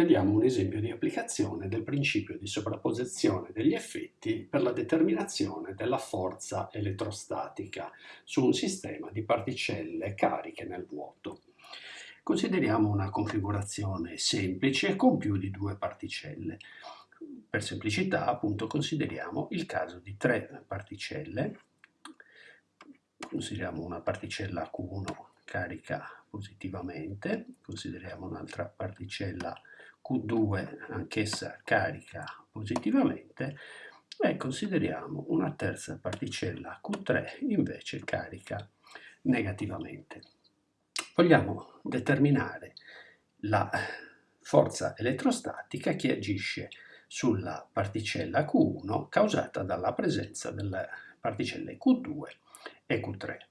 Vediamo un esempio di applicazione del principio di sovrapposizione degli effetti per la determinazione della forza elettrostatica su un sistema di particelle cariche nel vuoto. Consideriamo una configurazione semplice con più di due particelle. Per semplicità, appunto, consideriamo il caso di tre particelle. Consideriamo una particella Q1 carica positivamente, consideriamo un'altra particella Q2 anch'essa carica positivamente e consideriamo una terza particella Q3 invece carica negativamente. Vogliamo determinare la forza elettrostatica che agisce sulla particella Q1 causata dalla presenza delle particelle Q2 e Q3.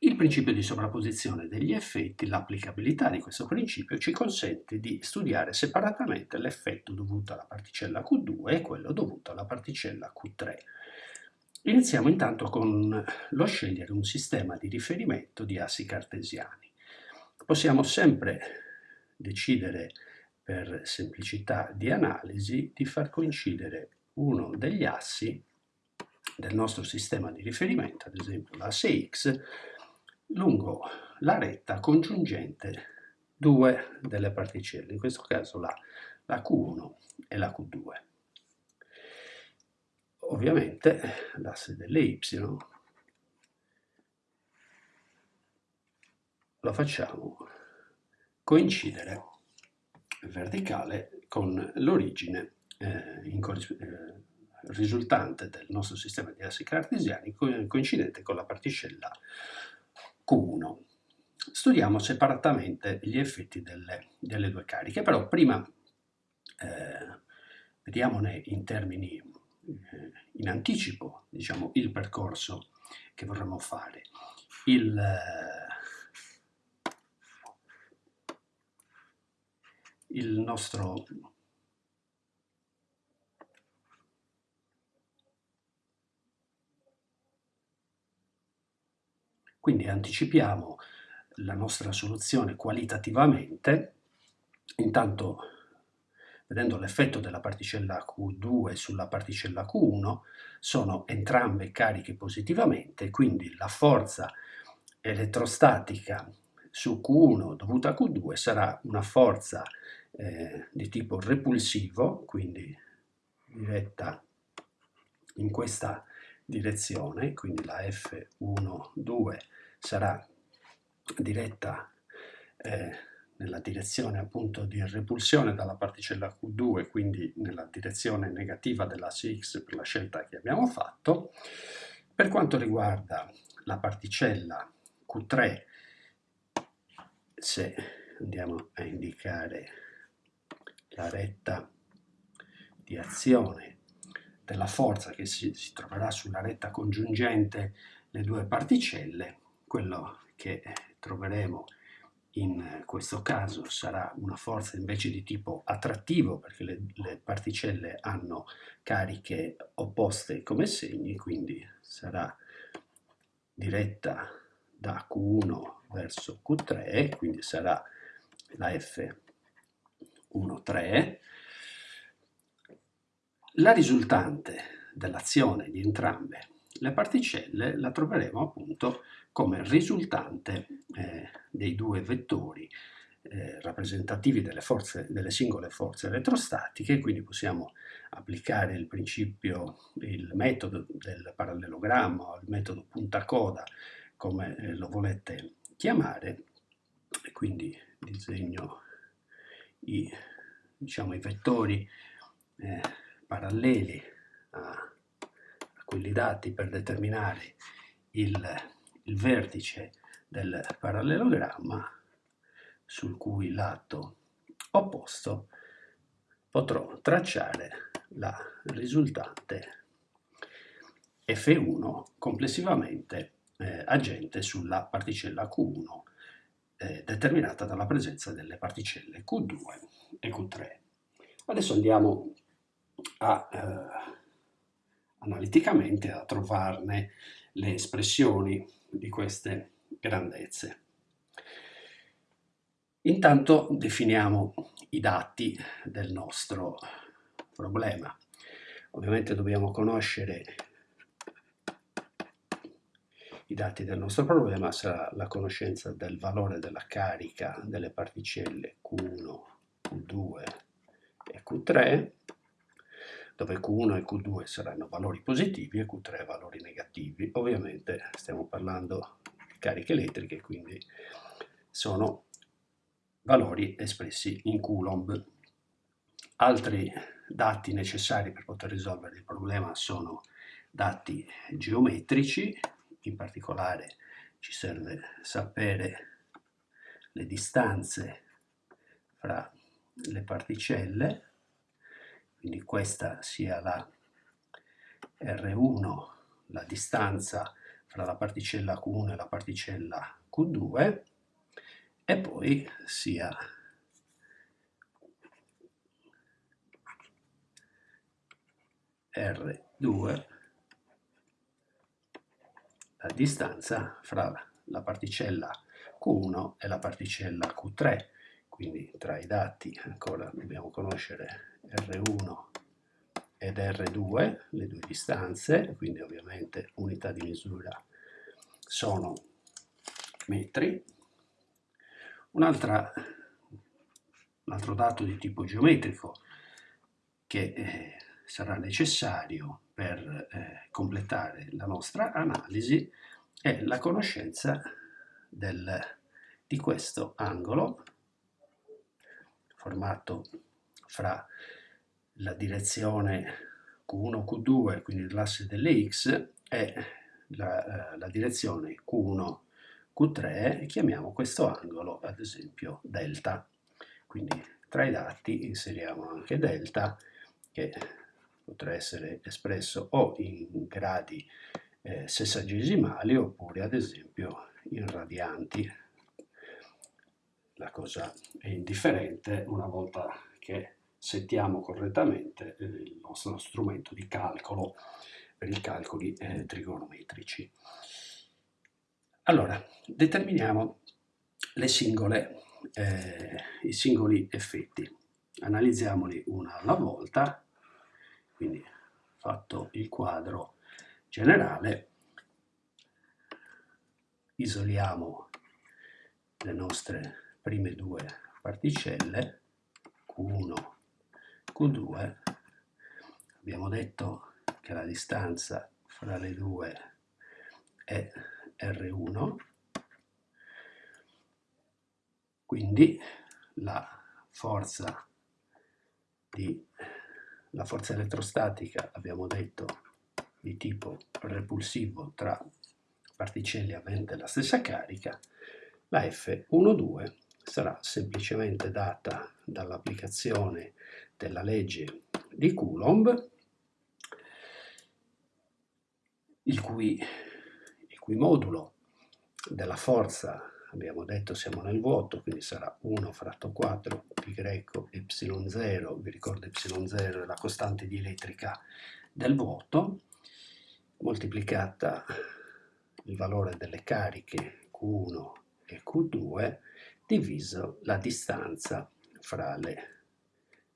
Il principio di sovrapposizione degli effetti, l'applicabilità di questo principio ci consente di studiare separatamente l'effetto dovuto alla particella Q2 e quello dovuto alla particella Q3. Iniziamo intanto con lo scegliere un sistema di riferimento di assi cartesiani. Possiamo sempre decidere per semplicità di analisi di far coincidere uno degli assi del nostro sistema di riferimento, ad esempio l'asse X, lungo la retta congiungente due delle particelle, in questo caso la, la Q1 e la Q2. Ovviamente l'asse delle Y lo facciamo coincidere verticale con l'origine eh, eh, risultante del nostro sistema di assi cartesiani coincidente con la particella Q1. Studiamo separatamente gli effetti delle, delle due cariche, però prima eh, vediamone in termini eh, in anticipo, diciamo, il percorso che vorremmo fare. Il, eh, il nostro Quindi anticipiamo la nostra soluzione qualitativamente, intanto vedendo l'effetto della particella Q2 sulla particella Q1, sono entrambe cariche positivamente, quindi la forza elettrostatica su Q1 dovuta a Q2 sarà una forza eh, di tipo repulsivo, quindi diretta in questa direzione, quindi la F1, 2 sarà diretta eh, nella direzione appunto di repulsione dalla particella Q2, quindi nella direzione negativa dell'asse X per la scelta che abbiamo fatto. Per quanto riguarda la particella Q3, se andiamo a indicare la retta di azione della forza che si, si troverà sulla retta congiungente le due particelle, quello che troveremo in questo caso sarà una forza invece di tipo attrattivo perché le, le, particelle hanno cariche opposte come segni, quindi sarà diretta da Q1 verso Q3, quindi sarà la F1,3. La risultante dell'azione di entrambe le particelle la troveremo appunto come risultante eh, dei due vettori eh, rappresentativi delle, forze, delle singole forze elettrostatiche, quindi possiamo applicare il principio, il metodo del parallelogramma o il metodo punta coda, come eh, lo volete chiamare, e quindi disegno i, diciamo, i vettori eh, paralleli a, a quelli dati per determinare il il vertice del parallelogramma sul cui lato opposto potrò tracciare la risultante F1 complessivamente eh, agente sulla particella Q1 eh, determinata dalla presenza delle particelle Q2 e Q3. Adesso andiamo a, eh, analiticamente a trovarne le espressioni di queste grandezze. Intanto definiamo i dati del nostro problema. Ovviamente dobbiamo conoscere i dati del nostro problema, sarà la conoscenza del valore della carica delle particelle Q1, Q2 e Q3, dove Q1 e Q2 saranno valori positivi e Q3 valori negativi. Ovviamente stiamo parlando di cariche elettriche, quindi sono valori espressi in Coulomb. Altri dati necessari per poter risolvere il problema sono dati geometrici, in particolare ci serve sapere le distanze fra le particelle, quindi questa sia la R1, la distanza fra la particella Q1 e la particella Q2, e poi sia R2 la distanza fra la particella Q1 e la particella Q3 quindi tra i dati ancora dobbiamo conoscere R1 ed R2 le due distanze quindi ovviamente unità di misura sono metri. Un altro dato di tipo geometrico che eh, sarà necessario per eh, completare la nostra analisi è la conoscenza del, di questo angolo formato fra la direzione Q1, Q2, quindi l'asse delle X, e la, eh, la direzione Q1, Q3 chiamiamo questo angolo ad esempio delta. Quindi tra i dati inseriamo anche delta che potrà essere espresso o in gradi eh, sessagesimali oppure ad esempio in radianti. La cosa è indifferente una volta che settiamo correttamente eh, il nostro strumento di calcolo per i calcoli eh, trigonometrici. Allora, determiniamo singole, eh, i singoli effetti. Analizziamoli una alla volta, quindi fatto il quadro generale, isoliamo le nostre prime due particelle, Q1, Q2, abbiamo detto che la distanza fra le due è R1, quindi la forza, di, la forza elettrostatica abbiamo detto di tipo repulsivo tra particelle avente la stessa carica, la F12 sarà semplicemente data dall'applicazione della legge di Coulomb, il cui cui modulo della forza, abbiamo detto siamo nel vuoto, quindi sarà 1 fratto 4 pi greco y0, vi ricordo y0 è la costante dielettrica del vuoto, moltiplicata il valore delle cariche Q1 e Q2 diviso la distanza fra le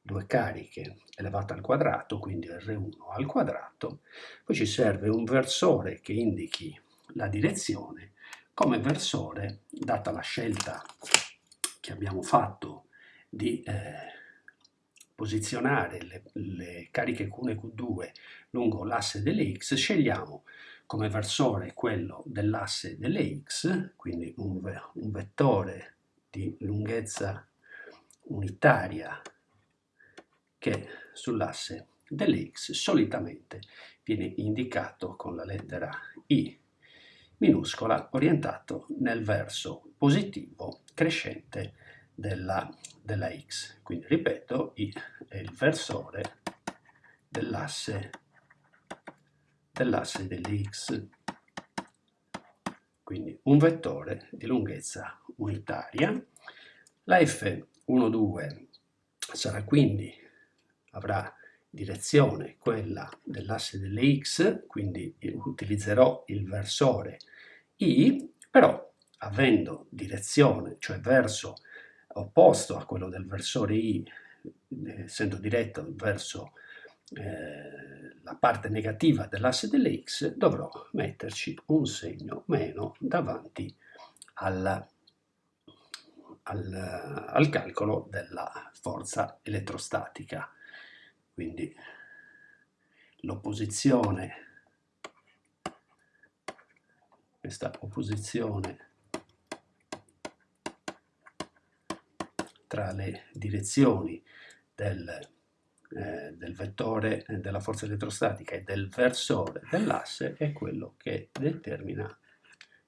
due cariche elevata al quadrato, quindi R1 al quadrato, poi ci serve un versore che indichi la direzione. Come versore, data la scelta che abbiamo fatto di eh, posizionare le, le, cariche Q1 e Q2 lungo l'asse delle X, scegliamo come versore quello dell'asse delle X, quindi un, un vettore di lunghezza unitaria che sull'asse delle X solitamente viene indicato con la lettera I minuscola orientato nel verso positivo crescente della, della x. Quindi ripeto, I è il versore dell'asse dell'asse delle x, quindi un vettore di lunghezza unitaria. La F12 sarà quindi, avrà direzione quella dell'asse delle x, quindi utilizzerò il versore I, però avendo direzione, cioè verso opposto a quello del versore i, essendo diretto verso eh, la parte negativa dell'asse delle x, dovrò metterci un segno meno davanti alla, al, al calcolo della forza elettrostatica. Quindi l'opposizione, questa opposizione tra le direzioni del, eh, del vettore eh, della forza elettrostatica e del versore dell'asse è quello che determina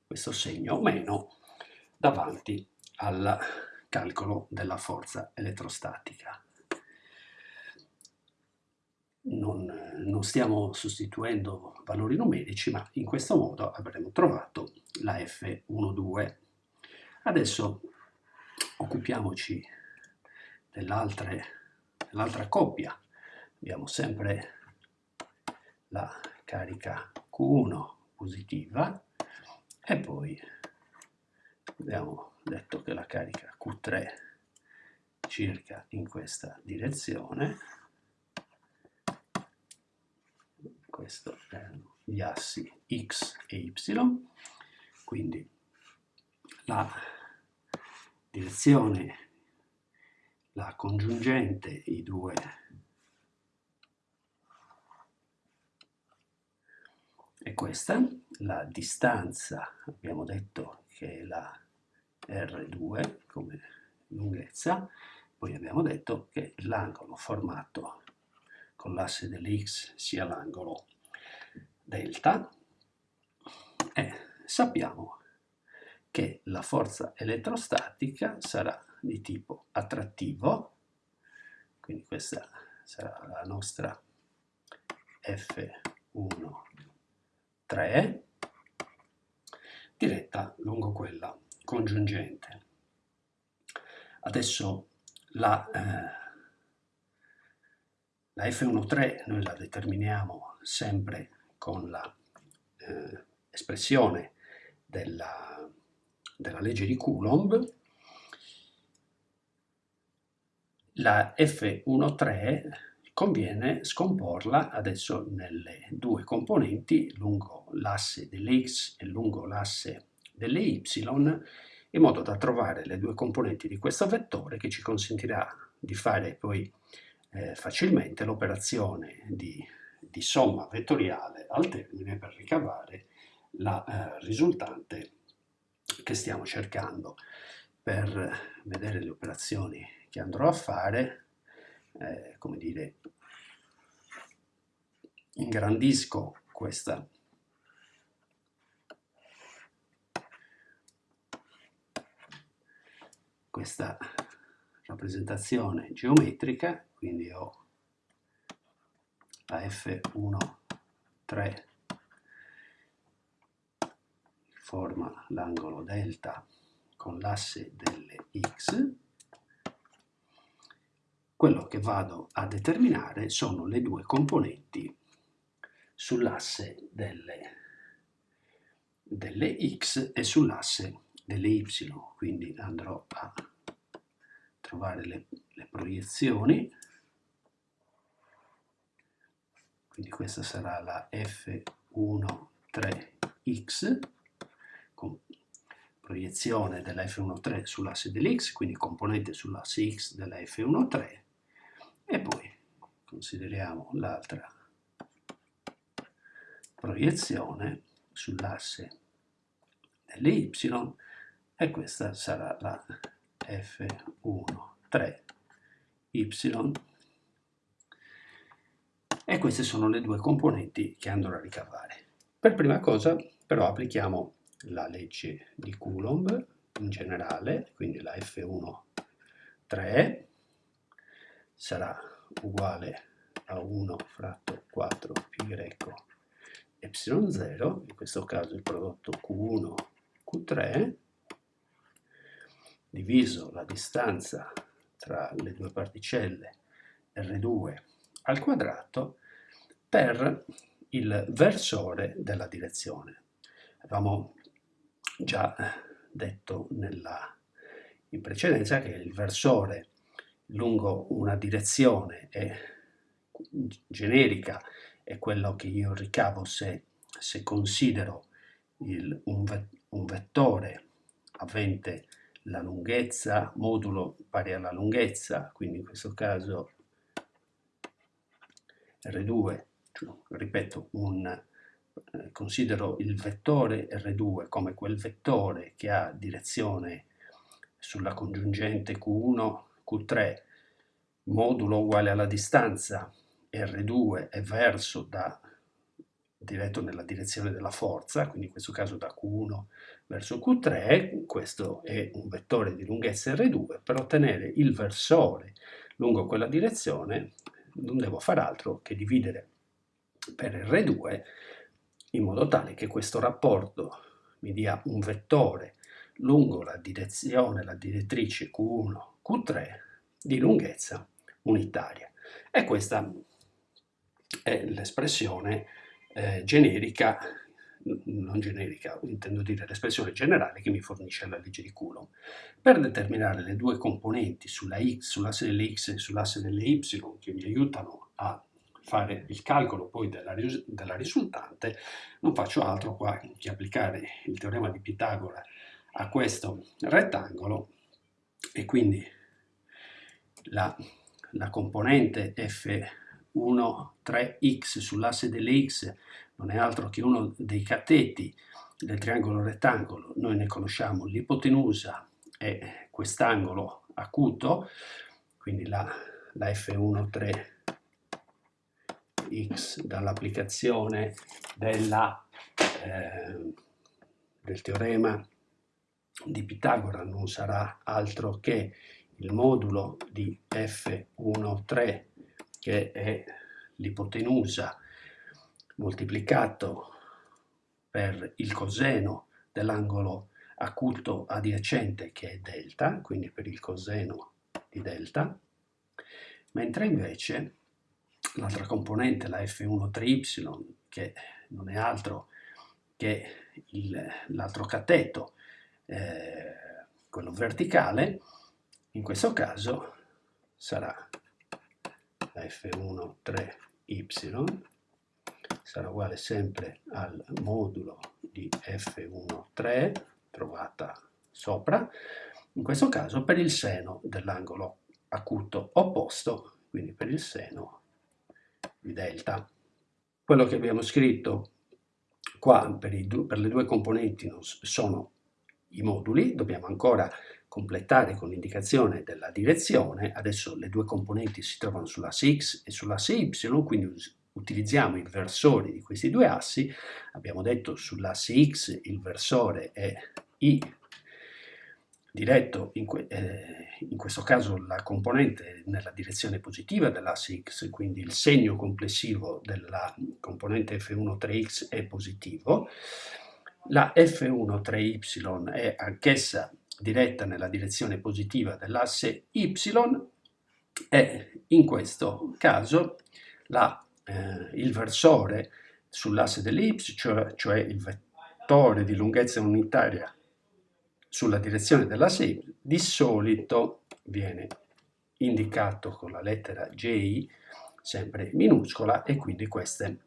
questo segno meno davanti al calcolo della forza elettrostatica. Non, non, stiamo sostituendo valori numerici, ma in questo modo avremo trovato la F12. Adesso occupiamoci dell'altra coppia. Abbiamo sempre la carica Q1 positiva e poi abbiamo detto che la carica Q3 circa in questa direzione questo erano gli assi x e y quindi la direzione la congiungente i due. È questa la distanza abbiamo detto che è la R2 come lunghezza, poi abbiamo detto che l'angolo formato con l'asse delle x sia l'angolo delta. E sappiamo che la forza elettrostatica sarà di tipo attrattivo, quindi questa sarà la nostra F1 3 diretta lungo quella congiungente. Adesso la, eh, la F1.3 noi la determiniamo sempre con l'espressione eh, della, della legge di Coulomb. La F1.3 conviene scomporla adesso nelle due componenti lungo l'asse delle x e lungo l'asse delle y in modo da trovare le due componenti di questo vettore che ci consentirà di fare poi eh, facilmente l'operazione di, di, somma vettoriale al termine per ricavare la eh, risultante che stiamo cercando. Per vedere le operazioni che andrò a fare, eh, come dire, ingrandisco questa. Questa rappresentazione geometrica, quindi ho la F1, 3 forma l'angolo delta con l'asse delle x, quello che vado a determinare sono le due componenti sull'asse delle, delle x e sull'asse delle y, quindi andrò a trovare le, le proiezioni, quindi questa sarà la F1,3x, con proiezione della F1,3 sull'asse dell'x, quindi componente sull'asse x della F1,3, e poi consideriamo l'altra proiezione sull'asse delle y e questa sarà la F1 3Y e queste sono le due componenti che andrò a ricavare. Per prima cosa però applichiamo la legge di Coulomb in generale, quindi la F1 3 sarà uguale a 1 fratto 4 pi greco y0, in questo caso il prodotto Q1 Q3 diviso la distanza tra le due particelle R2 al quadrato per il versore della direzione. Avevamo già detto nella in precedenza che il versore lungo una direzione è generica è quello che io ricavo se, se considero il, un, un vettore avente la lunghezza, modulo pari alla lunghezza, quindi in questo caso R2, cioè, ripeto, un, eh, considero il vettore R2 come quel vettore che ha direzione sulla congiungente Q1, Q3, modulo uguale alla distanza R2 è verso da diretto nella direzione della forza, quindi in questo caso da Q1 verso Q3, questo è un vettore di lunghezza R2, per ottenere il versore lungo quella direzione non devo fare altro che dividere per R2 in modo tale che questo rapporto mi dia un vettore lungo la direzione, la direttrice Q1, Q3 di lunghezza unitaria. E questa è l'espressione eh, generica, non generica, intendo dire l'espressione generale che mi fornisce la legge di Coulomb. Per determinare le due componenti sulla x, sull'asse delle x e sull'asse delle y che mi aiutano a fare il calcolo poi della, della risultante, non faccio altro qua che applicare il teorema di Pitagora a questo rettangolo e quindi la, la componente f 1, 3x sull'asse delle x non è altro che uno dei cateti del triangolo rettangolo, noi ne conosciamo l'ipotenusa e quest'angolo acuto, quindi la, la F1, 3x dall'applicazione eh, del teorema di Pitagora non sarà altro che il modulo di F1, 3 che è l'ipotenusa moltiplicato per il coseno dell'angolo acuto adiacente che è delta, quindi per il coseno di delta, mentre invece l'altra componente, la F1-3y, che non è altro che l'altro cateto, eh, quello verticale, in questo caso sarà f1 3y sarà uguale sempre al modulo di f1 3 trovata sopra, in questo caso per il seno dell'angolo acuto opposto, quindi per il seno di delta. Quello che abbiamo scritto qua per, per le due componenti sono i moduli, dobbiamo ancora completare con l'indicazione della direzione, adesso le due componenti si trovano sull'asse x e sull'asse y, quindi utilizziamo i versori di questi due assi, abbiamo detto sull'asse x il versore è i diretto, in, que eh, in, questo caso la componente nella direzione positiva dell'asse x, quindi il segno complessivo della componente f1 3x è positivo, la f1 3y è anch'essa diretta nella direzione positiva dell'asse y e in questo caso la, eh, il versore sull'asse delle y, cioè, cioè, il vettore di lunghezza unitaria sulla direzione dell'asse y, di solito viene indicato con la lettera J, sempre minuscola, e quindi queste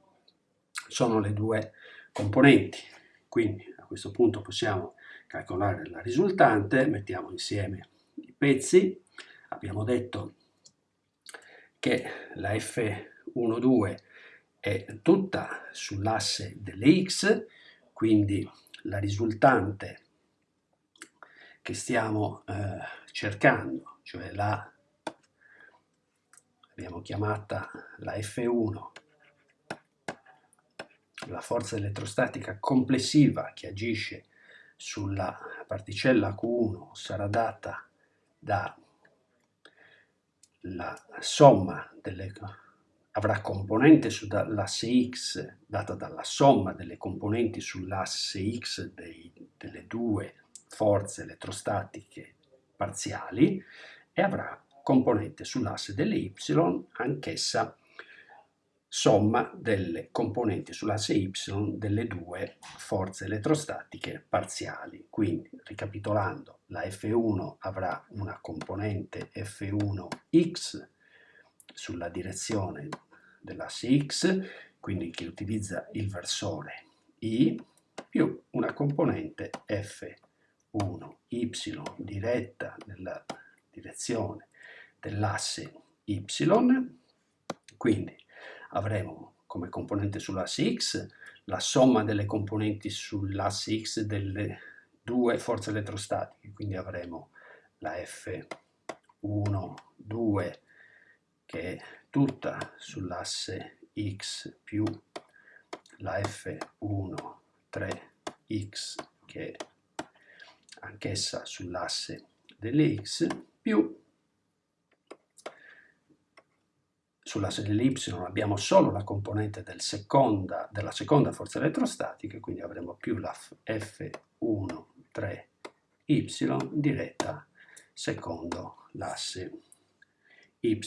sono le due componenti. Quindi a questo punto possiamo calcolare la risultante, mettiamo insieme i pezzi, abbiamo detto che la F12 è tutta sull'asse delle x, quindi la risultante che stiamo eh, cercando, cioè la abbiamo chiamata la F1, la forza elettrostatica complessiva che agisce sulla particella Q1 sarà data dalla somma delle avrà componente sull'asse x data dalla somma delle componenti sull'asse x dei, delle due forze elettrostatiche parziali e avrà componente sull'asse delle y anch'essa somma delle componenti sull'asse y delle due forze elettrostatiche parziali. Quindi, ricapitolando, la F1 avrà una componente F1x sulla direzione dell'asse x, quindi che utilizza il versore i, più una componente F1y diretta nella direzione dell'asse y, quindi avremo come componente sull'asse x la somma delle componenti sull'asse x delle due forze elettrostatiche, quindi avremo la F1, 2 che è tutta sull'asse x più la F1, 3x che è anch'essa sull'asse delle x più sull'asse dell'y abbiamo solo la componente del seconda, della seconda forza elettrostatica, quindi avremo più la F1, 3y diretta secondo l'asse y,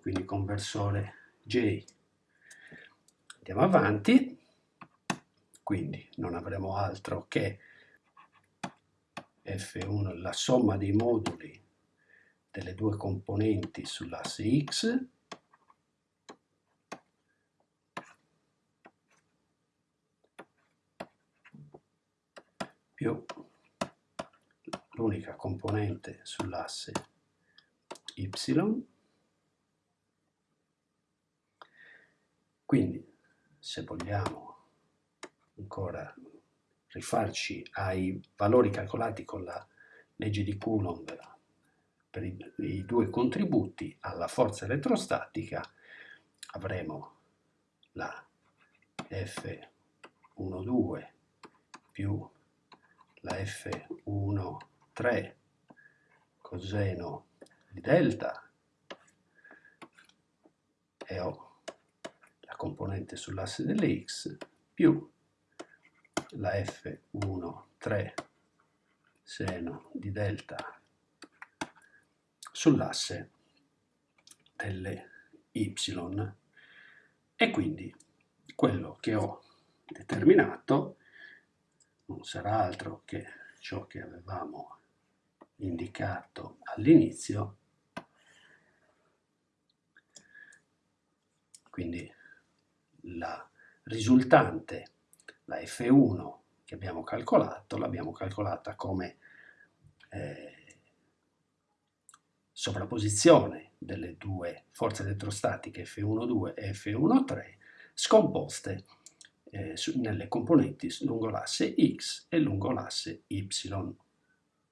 quindi conversore J. Andiamo avanti, quindi non avremo altro che F1, la somma dei moduli delle due componenti sull'asse x più l'unica componente sull'asse y. Quindi, se vogliamo ancora rifarci ai valori calcolati con la legge di Coulomb per i, i due contributi alla forza elettrostatica, avremo la F12 più la F1, 3 coseno di delta e ho la componente sull'asse delle x più la F1, 3 seno di delta sull'asse delle y. E quindi quello che ho determinato non sarà altro che ciò che avevamo indicato all'inizio, quindi la risultante, la F1 che abbiamo calcolato, l'abbiamo calcolata come eh, sovrapposizione delle due forze elettrostatiche F1,2 e F1,3 scomposte eh, nelle componenti lungo l'asse x e lungo l'asse y.